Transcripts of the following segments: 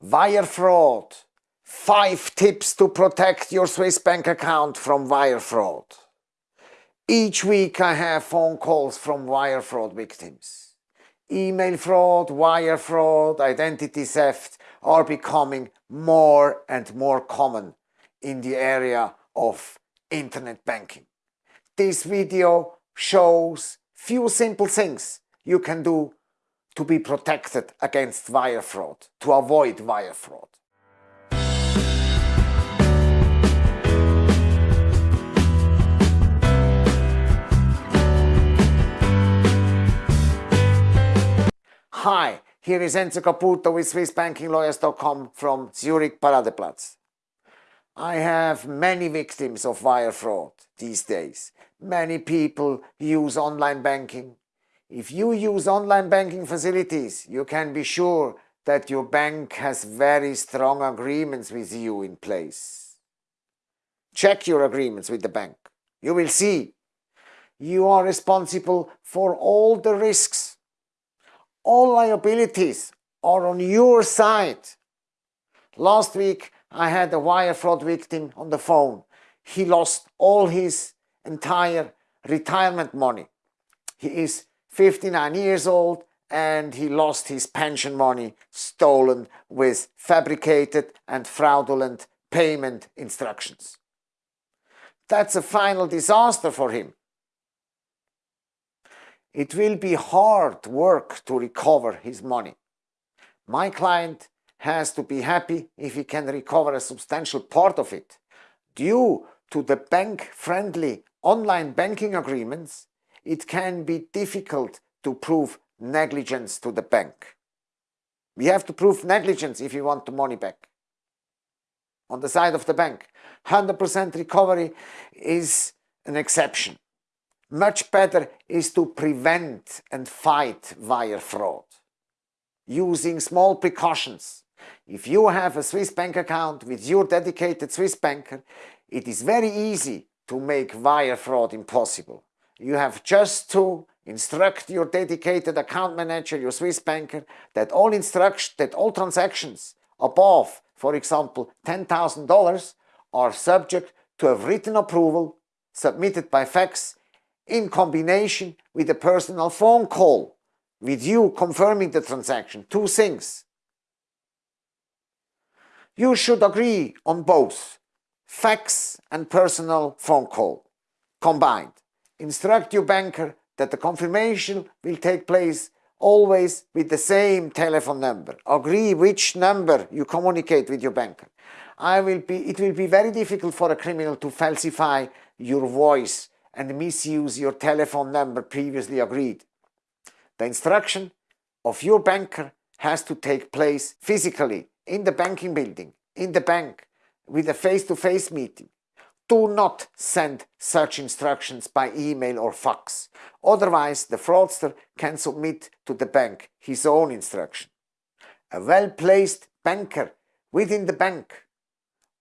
Wire fraud. Five tips to protect your Swiss bank account from wire fraud. Each week I have phone calls from wire fraud victims. Email fraud, wire fraud, identity theft are becoming more and more common in the area of internet banking. This video shows few simple things you can do to be protected against wire fraud, to avoid wire fraud. Hi, here is Enzo Caputo with SwissBankingLawyers.com from Zurich Paradeplatz. I have many victims of wire fraud these days. Many people use online banking if you use online banking facilities, you can be sure that your bank has very strong agreements with you in place. Check your agreements with the bank. You will see you are responsible for all the risks. All liabilities are on your side. Last week I had a wire fraud victim on the phone. He lost all his entire retirement money. He is 59 years old and he lost his pension money stolen with fabricated and fraudulent payment instructions. That's a final disaster for him. It will be hard work to recover his money. My client has to be happy if he can recover a substantial part of it. Due to the bank-friendly online banking agreements, it can be difficult to prove negligence to the bank. We have to prove negligence if you want the money back. On the side of the bank, 100% recovery is an exception. Much better is to prevent and fight wire fraud using small precautions. If you have a Swiss bank account with your dedicated Swiss banker, it is very easy to make wire fraud impossible. You have just to instruct your dedicated account manager, your Swiss banker, that all instructions, that all transactions above, for example, $10,000 are subject to a written approval submitted by fax in combination with a personal phone call with you confirming the transaction. Two things. You should agree on both fax and personal phone call combined. Instruct your banker that the confirmation will take place always with the same telephone number. Agree which number you communicate with your banker. I will be, it will be very difficult for a criminal to falsify your voice and misuse your telephone number previously agreed. The instruction of your banker has to take place physically in the banking building, in the bank, with a face-to-face -face meeting. Do not send such instructions by email or fax. Otherwise, the fraudster can submit to the bank his own instruction. A well-placed banker within the bank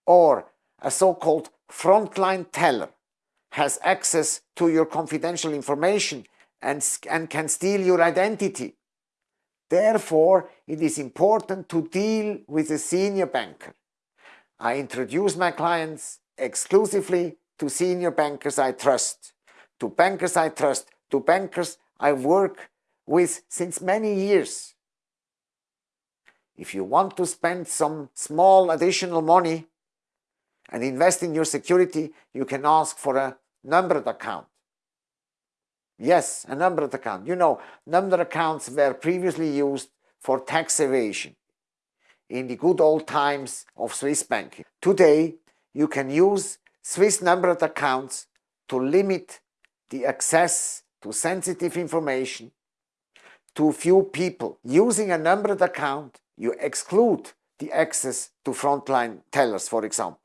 or a so-called frontline teller has access to your confidential information and, and can steal your identity. Therefore, it is important to deal with a senior banker. I introduce my clients exclusively to senior bankers I trust, to bankers I trust, to bankers I work with since many years. If you want to spend some small additional money and invest in your security, you can ask for a numbered account. Yes, a numbered account. You know, numbered accounts were previously used for tax evasion in the good old times of Swiss banking. Today, you can use Swiss numbered accounts to limit the access to sensitive information to few people. Using a numbered account, you exclude the access to frontline tellers, for example.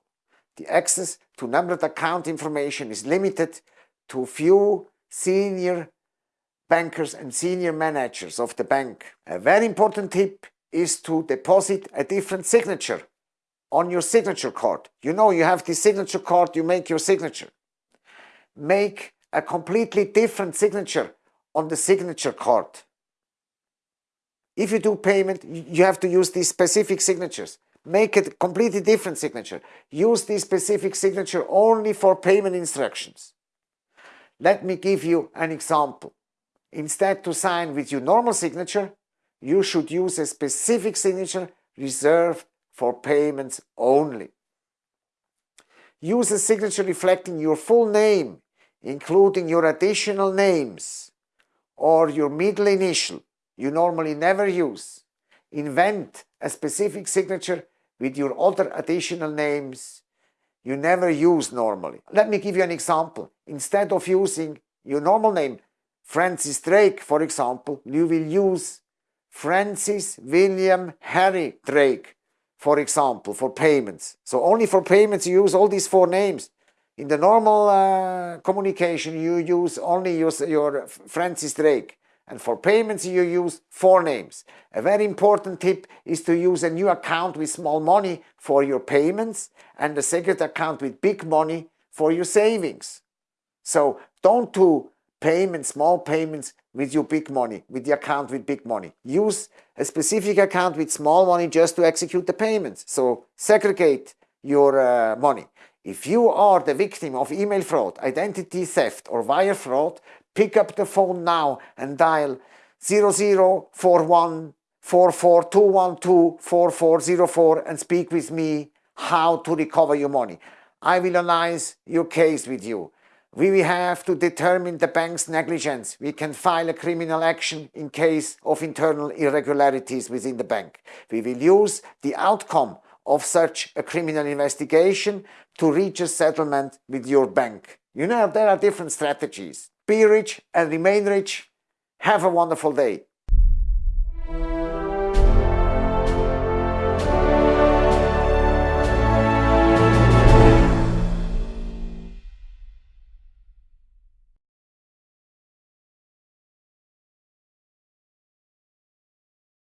The access to numbered account information is limited to few senior bankers and senior managers of the bank. A very important tip is to deposit a different signature on your signature card. You know you have the signature card, you make your signature. Make a completely different signature on the signature card. if you do payment, you have to use these specific signatures. Make a completely different signature. Use this specific signature only for payment instructions. Let me give you an example. Instead to sign with your normal signature, you should use a specific signature reserved for payments only. Use a signature reflecting your full name, including your additional names or your middle initial you normally never use. Invent a specific signature with your other additional names you never use normally. Let me give you an example. Instead of using your normal name, Francis Drake, for example, you will use Francis William Harry Drake, for example, for payments. So only for payments you use all these four names. In the normal uh, communication, you use only use your Francis Drake. And for payments, you use four names. A very important tip is to use a new account with small money for your payments and a second account with big money for your savings. So don't do payments, small payments with your big money, with the account with big money. Use a specific account with small money just to execute the payments. So segregate your uh, money. If you are the victim of email fraud, identity theft or wire fraud, pick up the phone now and dial 0041 4404 and speak with me how to recover your money. I will analyze your case with you. We will have to determine the bank's negligence. We can file a criminal action in case of internal irregularities within the bank. We will use the outcome of such a criminal investigation to reach a settlement with your bank. You know, there are different strategies. Be rich and remain rich. Have a wonderful day.